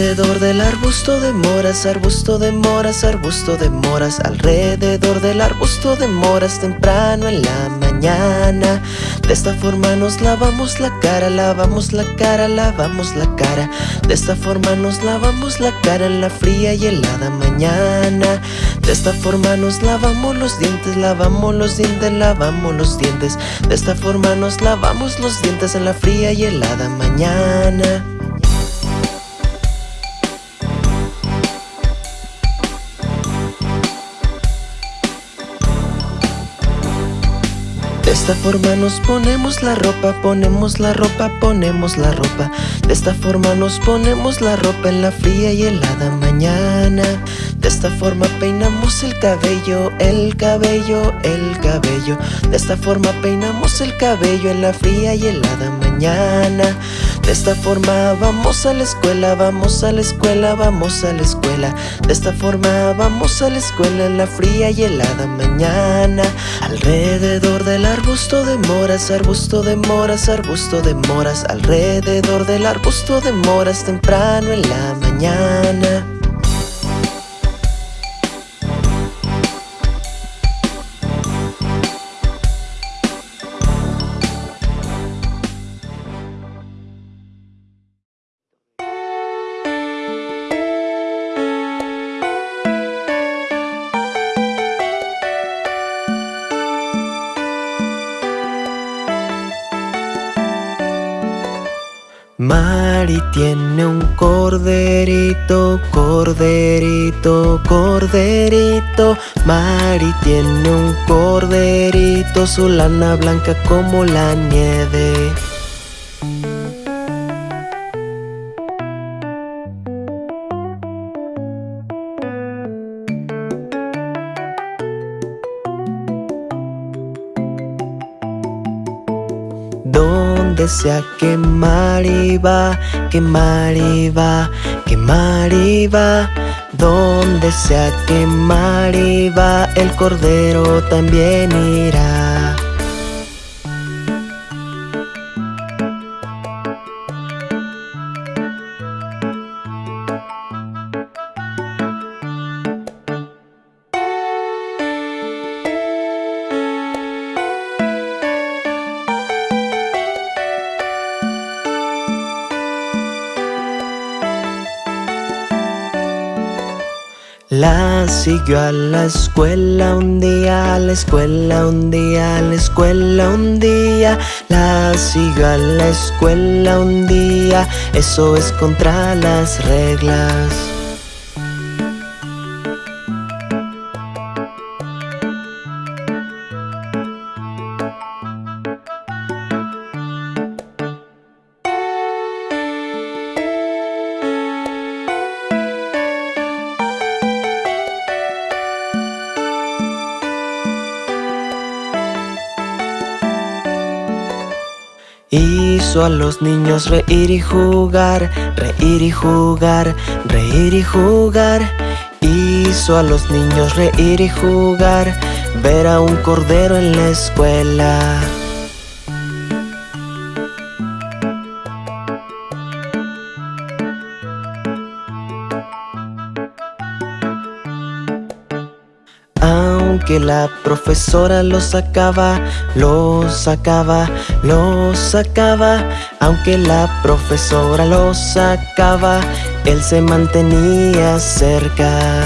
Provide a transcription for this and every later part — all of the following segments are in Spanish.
Alrededor del arbusto de moras, arbusto de moras, arbusto de moras Alrededor del arbusto de moras temprano en la mañana. De esta forma nos lavamos la cara, lavamos la cara, lavamos la cara. De esta forma nos lavamos la cara en la fría y helada mañana. De esta forma nos lavamos los dientes, lavamos los dientes, lavamos los dientes. De esta forma nos lavamos los dientes en la fría y helada mañana esta forma nos ponemos la ropa, ponemos la ropa, ponemos la ropa. De esta forma nos ponemos la ropa en la fría y helada mañana. De esta forma peinamos el cabello, el cabello, el cabello. De esta forma peinamos el cabello en la fría y helada mañana De esta forma vamos a la escuela, vamos a la escuela, vamos a la escuela. De esta forma vamos a la escuela en la fría y helada mañana. Alrededor de la arbusto de moras, arbusto de moras, arbusto de moras. Alrededor del arbusto de moras temprano en la mañana un corderito, corderito, corderito. Mari tiene un corderito, su lana blanca como la nieve Donde sea que Mari va, que Mari va, que Mari va Donde sea que Mari va, el cordero también irá La siguió a la escuela un día, a la escuela un día, a la escuela un día. La siguió a la escuela un día, eso es contra las reglas Hizo a los niños reír y jugar, reír y jugar, reír y jugar. Hizo a los niños reír y jugar, ver a un cordero en la escuela Aunque la profesora lo sacaba, lo sacaba, lo sacaba. Aunque la profesora lo sacaba, él se mantenía cerca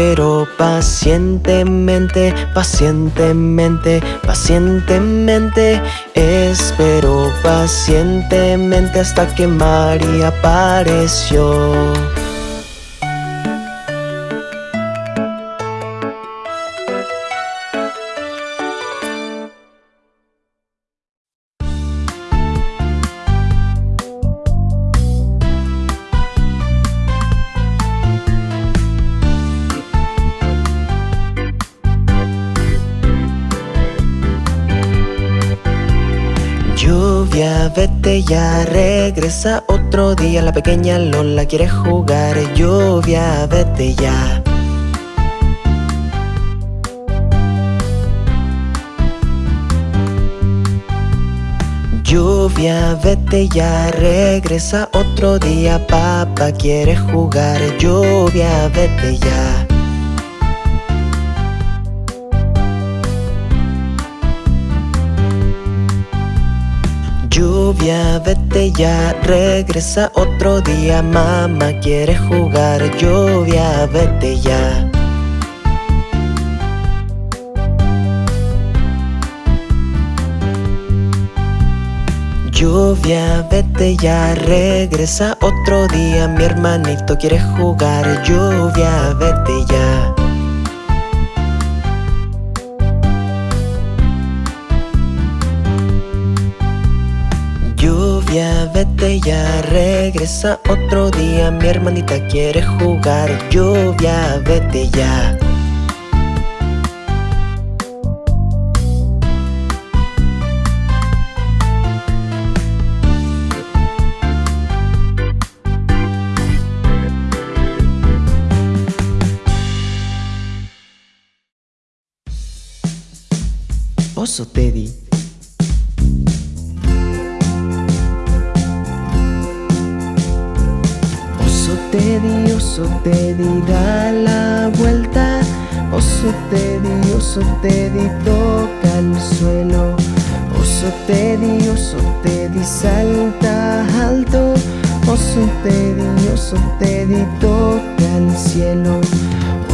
Espero pacientemente, pacientemente, pacientemente Espero pacientemente hasta que María apareció vete ya, regresa otro día. La pequeña Lola quiere jugar Lluvia, vete ya. Lluvia, vete ya, regresa otro día. Papá quiere jugar Lluvia, vete ya Lluvia, vete ya, regresa otro día. Mamá quiere jugar Lluvia, vete ya. Lluvia, vete ya, regresa otro día. Mi hermanito quiere jugar Lluvia, vete ya vete ya, regresa otro día Mi hermanita quiere jugar Lluvia, vete ya. Oso Teddy Oso Teddy, oso Teddy, da la vuelta. Oso Teddy, oso Teddy, toca el suelo. Oso Teddy, oso Teddy, salta alto. Oso Teddy, oso Teddy, toca el cielo.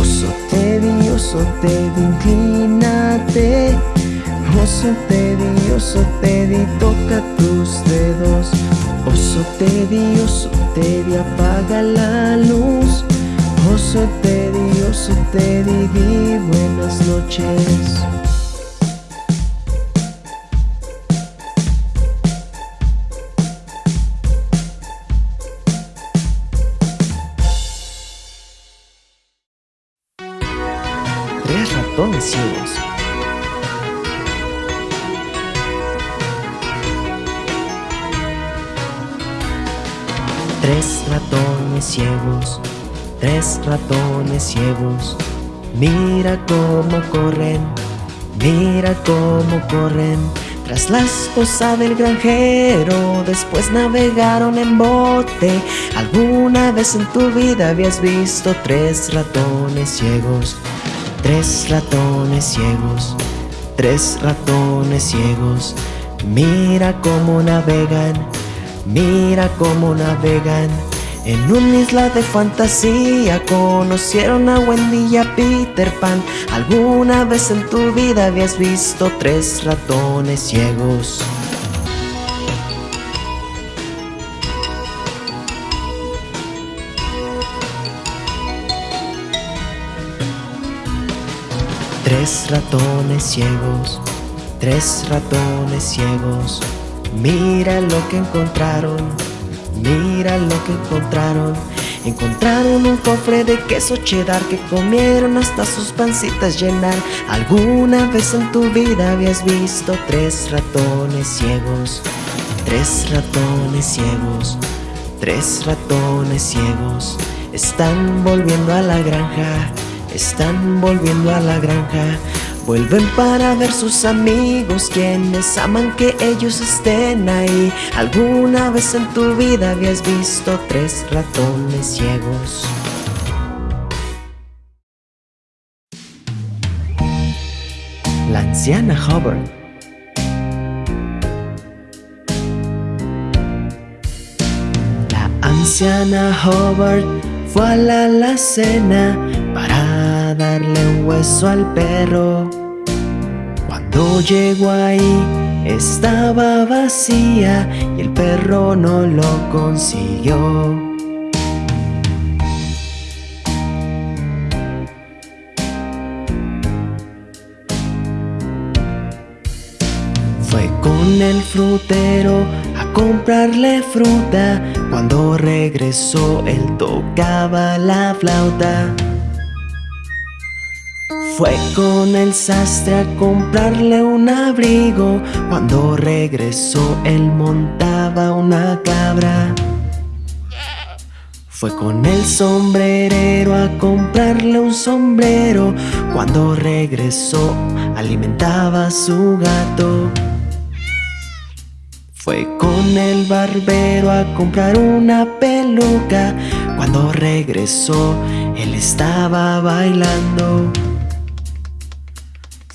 Oso Teddy, oso Teddy, inclínate. Oso Teddy, oso Teddy, toca tus dedos. Oso Teddy, Teddy, apaga la luz. Oso Teddy, oso Teddy, di buenas noches Tres ratones ciegos, tres ratones ciegos. Mira cómo corren, mira cómo corren. Tras la esposa del granjero, después navegaron en bote. ¿Alguna vez en tu vida habías visto tres ratones ciegos? Tres ratones ciegos, tres ratones ciegos. Mira cómo navegan Mira cómo navegan en una isla de fantasía. Conocieron a Wendy y a Peter Pan. ¿Alguna vez en tu vida habías visto tres ratones ciegos? Tres ratones ciegos, tres ratones ciegos Mira lo que encontraron, mira lo que encontraron. Encontraron un cofre de queso cheddar que comieron hasta sus pancitas llenar. ¿Alguna vez en tu vida habías visto tres ratones ciegos? Tres ratones ciegos, tres ratones ciegos. Están volviendo a la granja, están volviendo a la granja Vuelven para ver sus amigos quienes aman que ellos estén ahí. ¿Alguna vez en tu vida habías visto tres ratones ciegos? La anciana Hubbard. La anciana Hubbard fue a la alacena para darle un hueso al perro Cuando llegó ahí estaba vacía y el perro no lo consiguió. Fue con el frutero a comprarle fruta. Cuando regresó él tocaba la flauta Fue con el sastre a comprarle un abrigo. Cuando regresó él montaba una cabra. Fue con el sombrerero a comprarle un sombrero. Cuando regresó alimentaba a su gato. Fue con el barbero a comprar una peluca. Cuando regresó él estaba bailando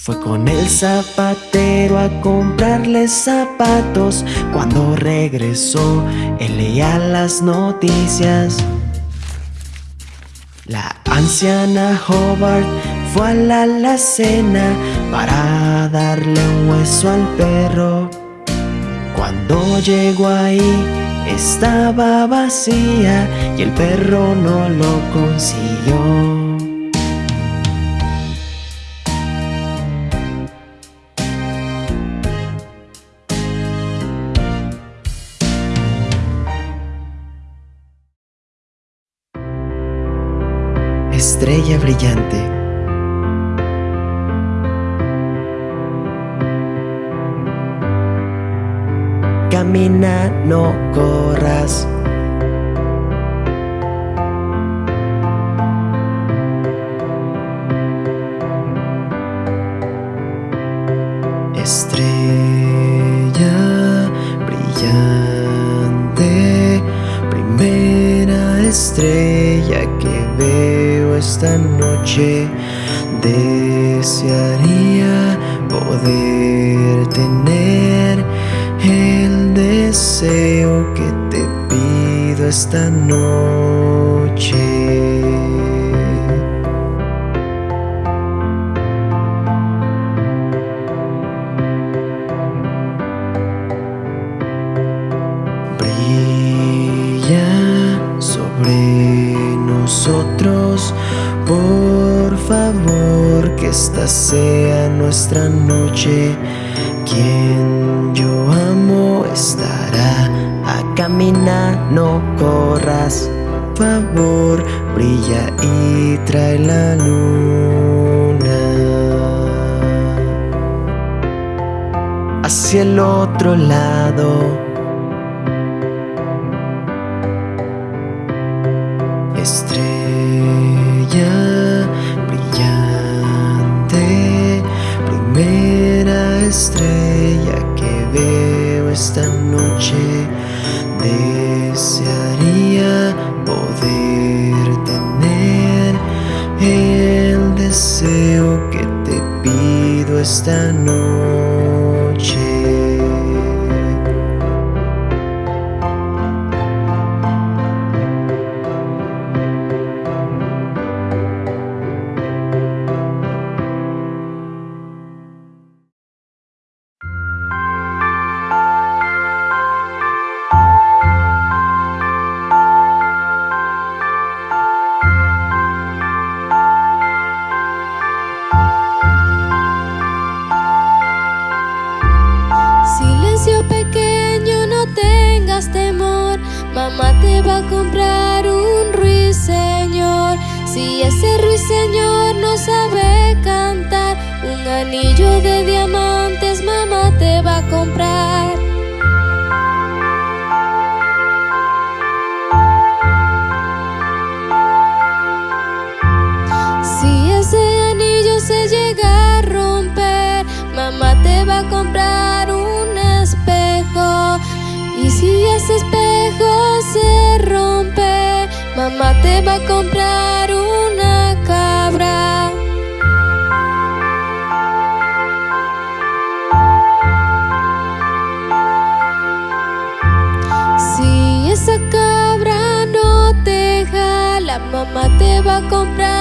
fue con el zapatero a comprarle zapatos. Cuando regresó, él leía las noticias. La anciana Hobart fue a la alacena Para darle un hueso al perro. Cuando llegó ahí, estaba vacía Y el perro no lo consiguió estrella brillante. Camina, no corras. Estrella brillante, primera estrella esta noche Desearía poder tener el deseo que te pido esta noche esta sea nuestra noche. Quien yo amo estará a caminar, no corras. Favor, brilla y trae la luna hacia el otro lado. Esta Mamá te va a comprar un ruiseñor. Si ese ruiseñor no sabe cantar Un anillo de diamantes mamá te va a comprar. Si ese anillo se llega a romper Mamá te va a comprar un espejo. Y si ese espejo se rompe, mamá te va a comprar una cabra. Si esa cabra no te jala, mamá te va a comprar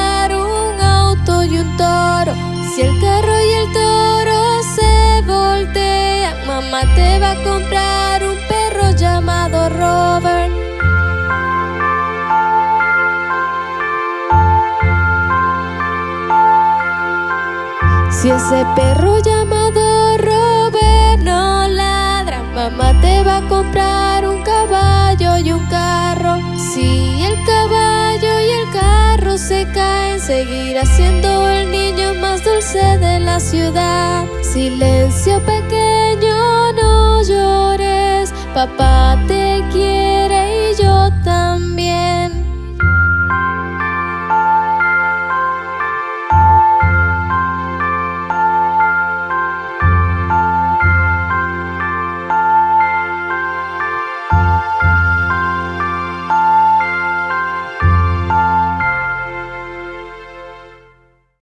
Ese perro llamado Robert no ladra. Mamá te va a comprar un caballo y un carro. Si el caballo y el carro se caen Seguirá siendo el niño más dulce de la ciudad. Silencio pequeño, no llores. Papá te quiere y yo también.